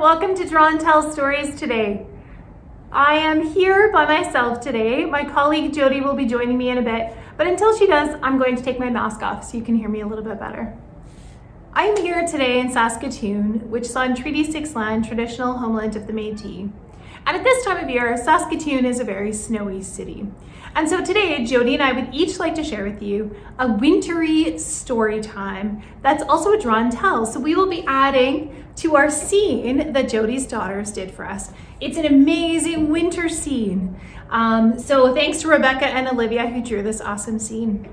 welcome to Draw and Tell Stories today. I am here by myself today. My colleague Jody will be joining me in a bit, but until she does, I'm going to take my mask off so you can hear me a little bit better. I am here today in Saskatoon, which is on Treaty 6 land, traditional homeland of the Métis. And at this time of year, Saskatoon is a very snowy city. And so today, Jody and I would each like to share with you a wintry story time that's also a draw and tell. So we will be adding to our scene that Jody's daughters did for us. It's an amazing winter scene. Um, so thanks to Rebecca and Olivia who drew this awesome scene.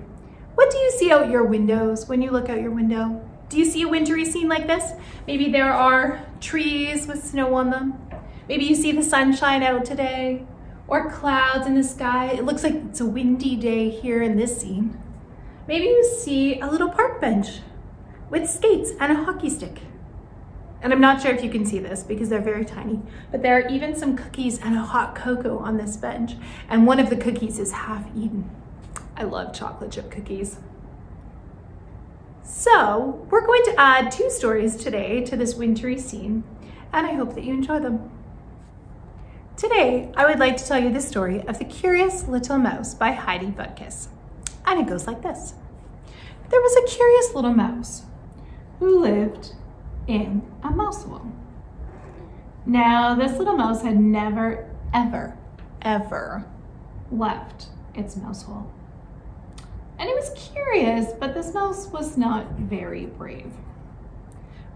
What do you see out your windows when you look out your window? Do you see a wintry scene like this? Maybe there are trees with snow on them. Maybe you see the sunshine out today or clouds in the sky. It looks like it's a windy day here in this scene. Maybe you see a little park bench with skates and a hockey stick. And I'm not sure if you can see this because they're very tiny, but there are even some cookies and a hot cocoa on this bench. And one of the cookies is half eaten. I love chocolate chip cookies. So we're going to add two stories today to this wintry scene, and I hope that you enjoy them. Today, I would like to tell you the story of The Curious Little Mouse by Heidi Butkus. And it goes like this. There was a curious little mouse who lived in a mouse hole. Now, this little mouse had never, ever, ever left its mouse hole. And it was curious, but this mouse was not very brave.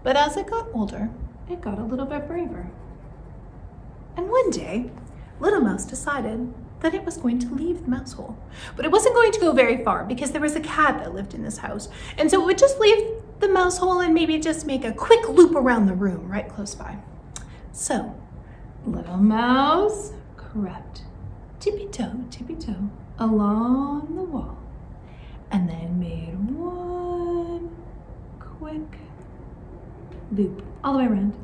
But as it got older, it got a little bit braver. And one day, Little Mouse decided that it was going to leave the mouse hole. But it wasn't going to go very far because there was a cat that lived in this house. And so it would just leave the mouse hole and maybe just make a quick loop around the room right close by. So Little Mouse crept tippy-toe, tippy-toe along the wall and then made one quick loop all the way around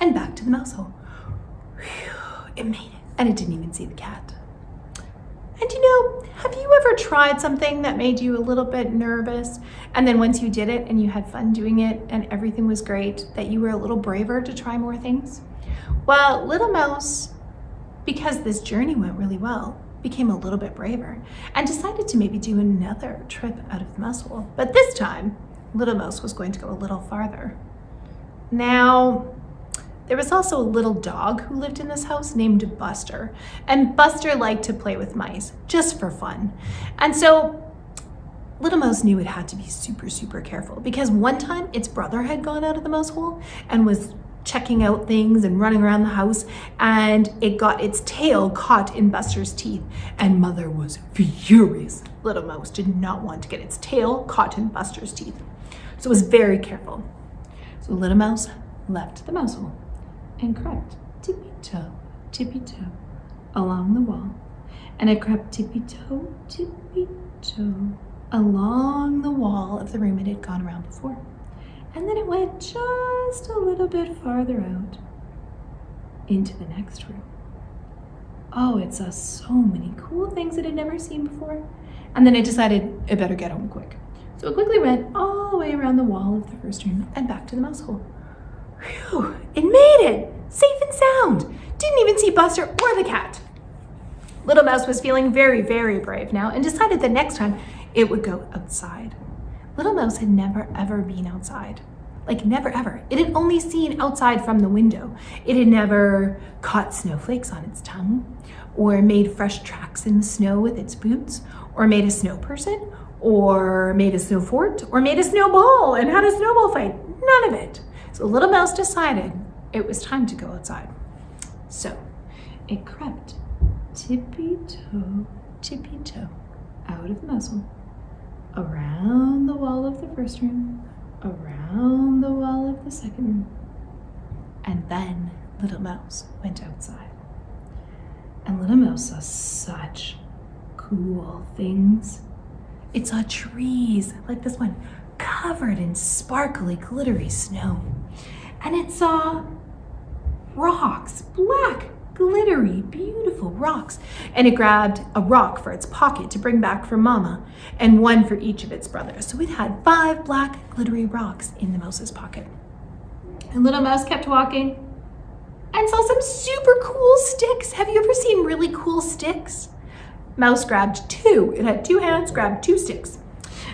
and back to the mouse hole. It made it. And it didn't even see the cat. And you know, have you ever tried something that made you a little bit nervous and then once you did it and you had fun doing it and everything was great, that you were a little braver to try more things? Well, Little Mouse, because this journey went really well, became a little bit braver and decided to maybe do another trip out of the hole. But this time, Little Mouse was going to go a little farther. Now, there was also a little dog who lived in this house named Buster. And Buster liked to play with mice, just for fun. And so Little Mouse knew it had to be super, super careful because one time its brother had gone out of the mouse hole and was checking out things and running around the house and it got its tail caught in Buster's teeth and mother was furious. Little Mouse did not want to get its tail caught in Buster's teeth. So it was very careful. So Little Mouse left the mouse hole and crept tippy-toe, tippy-toe along the wall. And it crept tippy-toe, tippy-toe along the wall of the room it had gone around before. And then it went just a little bit farther out into the next room. Oh, it saw so many cool things it had never seen before. And then it decided it better get home quick. So it quickly went all the way around the wall of the first room and back to the mouse hole. Whew, it made it! Safe and sound! Didn't even see Buster or the cat. Little Mouse was feeling very, very brave now and decided that next time it would go outside. Little Mouse had never ever been outside. Like never ever. It had only seen outside from the window. It had never caught snowflakes on its tongue or made fresh tracks in the snow with its boots or made a snow person or made a snow fort or made a snowball and had a snowball fight. None of it. So Little Mouse decided it was time to go outside. So it crept tippy-toe, tippy-toe out of hole, around the wall of the first room, around the wall of the second room, and then Little Mouse went outside. And Little Mouse saw such cool things. It saw trees like this one, covered in sparkly, glittery snow. And it saw rocks, black, glittery, beautiful rocks. And it grabbed a rock for its pocket to bring back for Mama and one for each of its brothers. So it had five black, glittery rocks in the mouse's pocket. And little mouse kept walking and saw some super cool sticks. Have you ever seen really cool sticks? Mouse grabbed two. It had two hands, grabbed two sticks.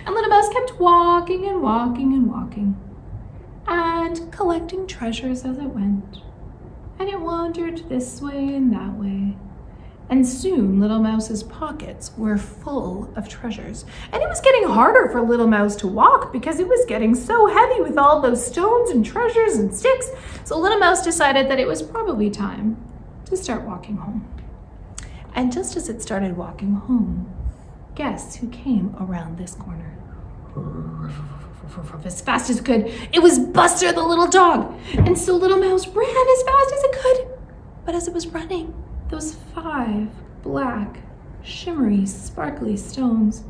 And little mouse kept walking and walking and walking and collecting treasures as it went. And it wandered this way and that way. And soon Little Mouse's pockets were full of treasures. And it was getting harder for Little Mouse to walk because it was getting so heavy with all those stones and treasures and sticks. So Little Mouse decided that it was probably time to start walking home. And just as it started walking home, guess who came around this corner? As fast as it could. It was Buster the little dog. And so Little Mouse ran as fast as it could. But as it was running, those five black, shimmery, sparkly stones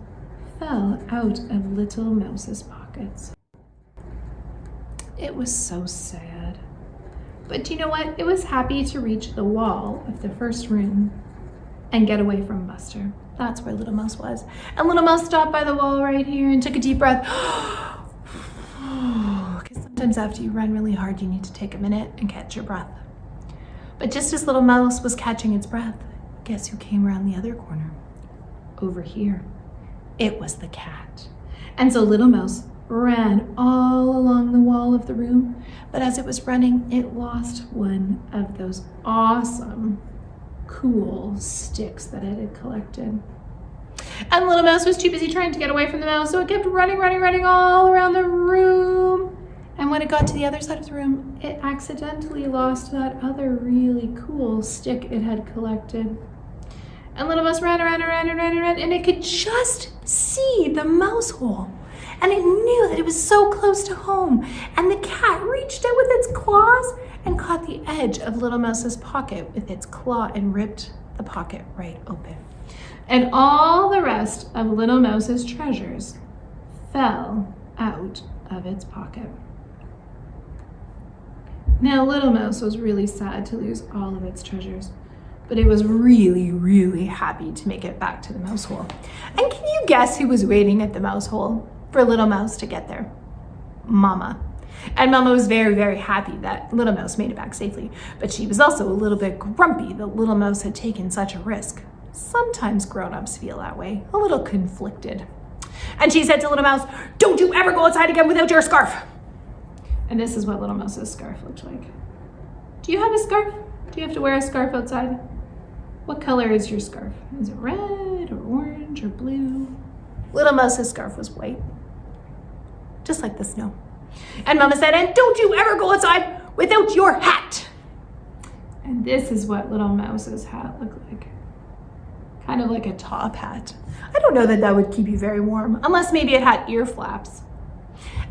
fell out of Little Mouse's pockets. It was so sad. But do you know what? It was happy to reach the wall of the first room and get away from Buster. That's where Little Mouse was. And Little Mouse stopped by the wall right here and took a deep breath. Sometimes after you run really hard, you need to take a minute and catch your breath. But just as Little Mouse was catching its breath, guess who came around the other corner? Over here. It was the cat. And so Little Mouse ran all along the wall of the room, but as it was running, it lost one of those awesome cool sticks that it had collected. And Little Mouse was too busy trying to get away from the mouse, so it kept running, running, running all around the room. And when it got to the other side of the room, it accidentally lost that other really cool stick it had collected. And Little Mouse ran around, around, around, and ran and ran, and it could just see the mouse hole. And it knew that it was so close to home. And the cat reached out with its claws and caught the edge of Little Mouse's pocket with its claw and ripped the pocket right open. And all the rest of Little Mouse's treasures fell out of its pocket. Now, Little Mouse was really sad to lose all of its treasures, but it was really, really happy to make it back to the mouse hole. And can you guess who was waiting at the mouse hole for Little Mouse to get there? Mama. And Mama was very, very happy that Little Mouse made it back safely, but she was also a little bit grumpy that Little Mouse had taken such a risk. Sometimes grown-ups feel that way, a little conflicted. And she said to Little Mouse, don't you ever go outside again without your scarf. And this is what Little Mouse's scarf looked like. Do you have a scarf? Do you have to wear a scarf outside? What color is your scarf? Is it red or orange or blue? Little Mouse's scarf was white, just like the snow. And Mama said, and don't you ever go outside without your hat. And this is what Little Mouse's hat looked like. Kind of like a top hat. I don't know that that would keep you very warm, unless maybe it had ear flaps.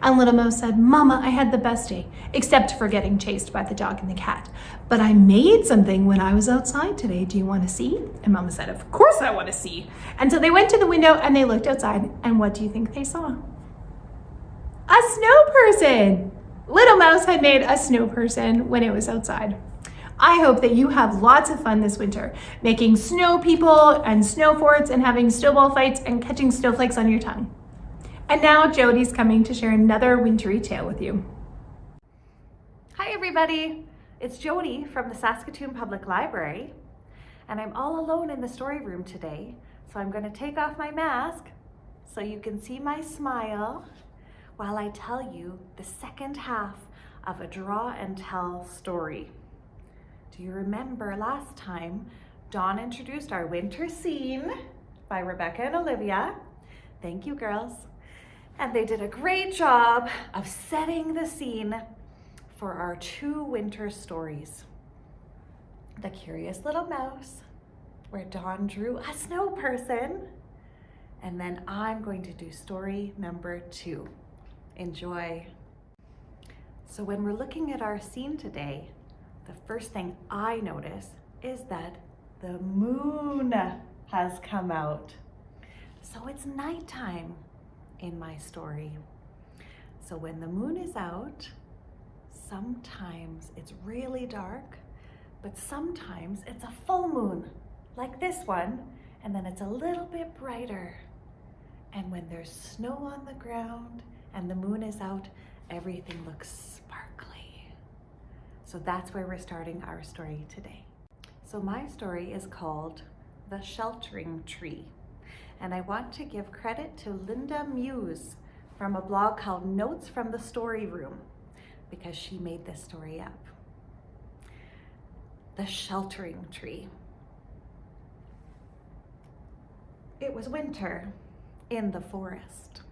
And Little Mouse said, Mama, I had the best day, except for getting chased by the dog and the cat. But I made something when I was outside today. Do you want to see? And Mama said, of course I want to see. And so they went to the window and they looked outside. And what do you think they saw? A snow person! Little Mouse had made a snow person when it was outside. I hope that you have lots of fun this winter, making snow people and snow forts and having snowball fights and catching snowflakes on your tongue. And now Jody's coming to share another wintry tale with you. Hi everybody, it's Jody from the Saskatoon Public Library and I'm all alone in the story room today. So I'm gonna take off my mask so you can see my smile while I tell you the second half of a draw and tell story. Do you remember last time Dawn introduced our winter scene by Rebecca and Olivia? Thank you girls. And they did a great job of setting the scene for our two winter stories. The Curious Little Mouse, where Dawn drew a snow person, and then I'm going to do story number two. Enjoy. So when we're looking at our scene today, the first thing I notice is that the moon has come out. So it's nighttime in my story. So when the moon is out, sometimes it's really dark, but sometimes it's a full moon, like this one, and then it's a little bit brighter. And when there's snow on the ground and the moon is out, everything looks sparkly. So that's where we're starting our story today. So my story is called The Sheltering Tree. And I want to give credit to Linda Muse from a blog called Notes from the Story Room because she made this story up. The Sheltering Tree. It was winter in the forest.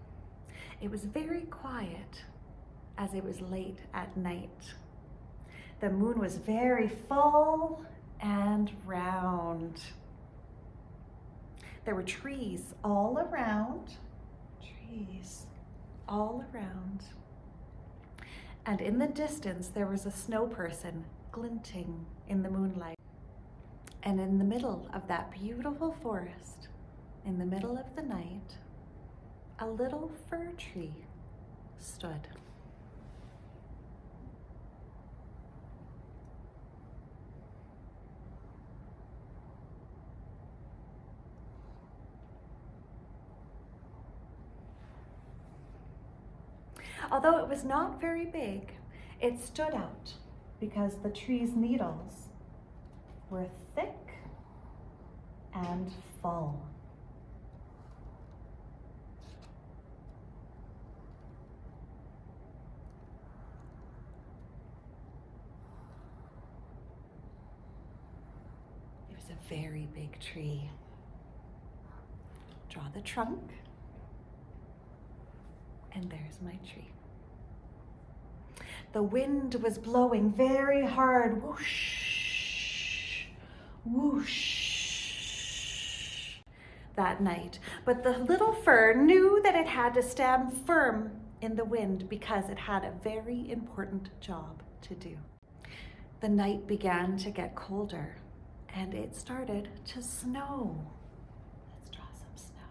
It was very quiet as it was late at night. The moon was very full and round. There were trees all around, trees all around. And in the distance, there was a snow person glinting in the moonlight. And in the middle of that beautiful forest, in the middle of the night, a little fir tree stood. Although it was not very big, it stood out because the tree's needles were thick and full. It was a very big tree. Draw the trunk, and there's my tree. The wind was blowing very hard, whoosh, whoosh, that night. But the little fir knew that it had to stand firm in the wind because it had a very important job to do. The night began to get colder and it started to snow. Let's draw some snow.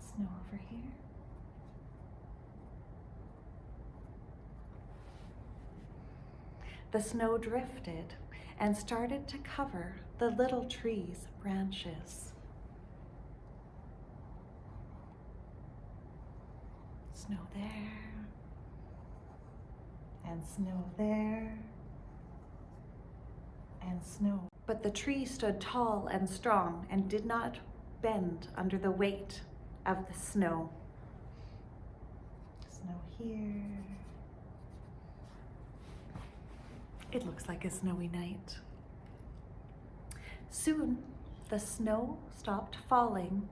Snow over here. The snow drifted and started to cover the little tree's branches. Snow there, and snow there, and snow. But the tree stood tall and strong and did not bend under the weight of the snow. Snow here. It looks like a snowy night. Soon the snow stopped falling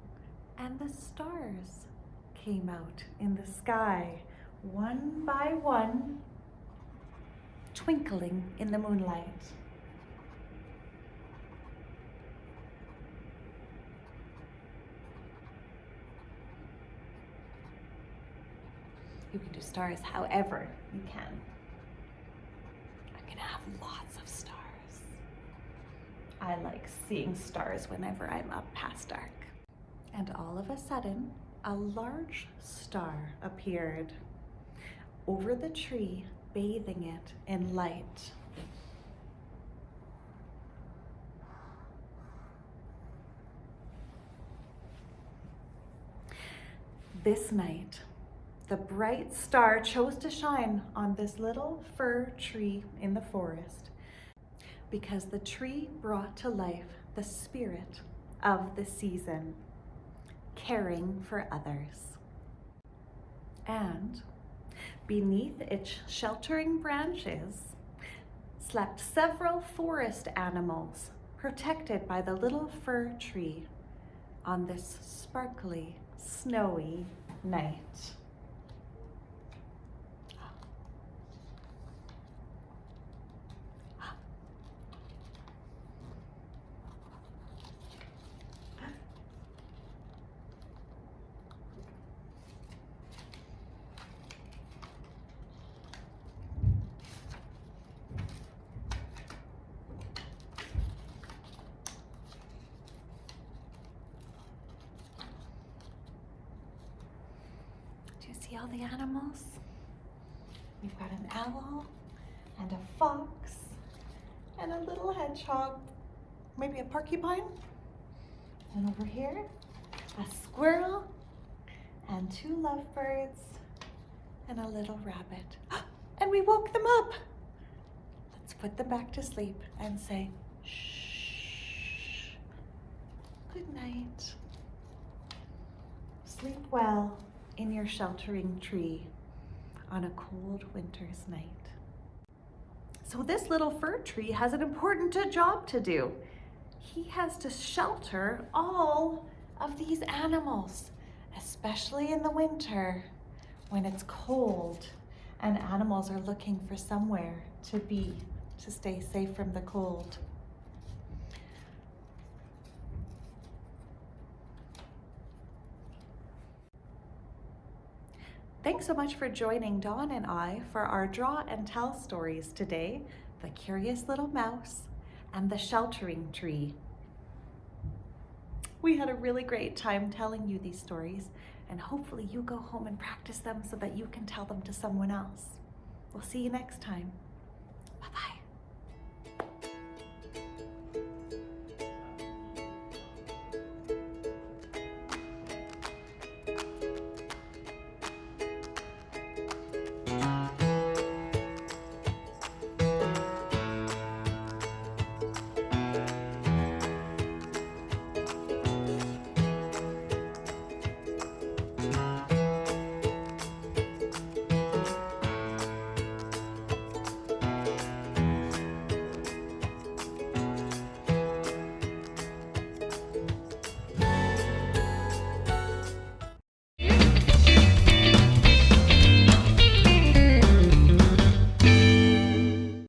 and the stars came out in the sky, one by one, twinkling in the moonlight. You can do stars however you can. I'm gonna have lots of stars. I like seeing stars whenever I'm up past dark. And all of a sudden, a large star appeared over the tree, bathing it in light. This night, the bright star chose to shine on this little fir tree in the forest because the tree brought to life the spirit of the season, caring for others. And beneath its sheltering branches slept several forest animals protected by the little fir tree on this sparkly, snowy night. Do you see all the animals? We've got an owl and a fox and a little hedgehog, maybe a porcupine. And over here, a squirrel and two lovebirds and a little rabbit. And we woke them up. Let's put them back to sleep and say, shh. Good night. Sleep well in your sheltering tree on a cold winter's night. So this little fir tree has an important job to do. He has to shelter all of these animals, especially in the winter when it's cold and animals are looking for somewhere to be to stay safe from the cold. Thanks so much for joining Dawn and I for our draw and tell stories today, The Curious Little Mouse and The Sheltering Tree. We had a really great time telling you these stories and hopefully you go home and practice them so that you can tell them to someone else. We'll see you next time. Bye-bye.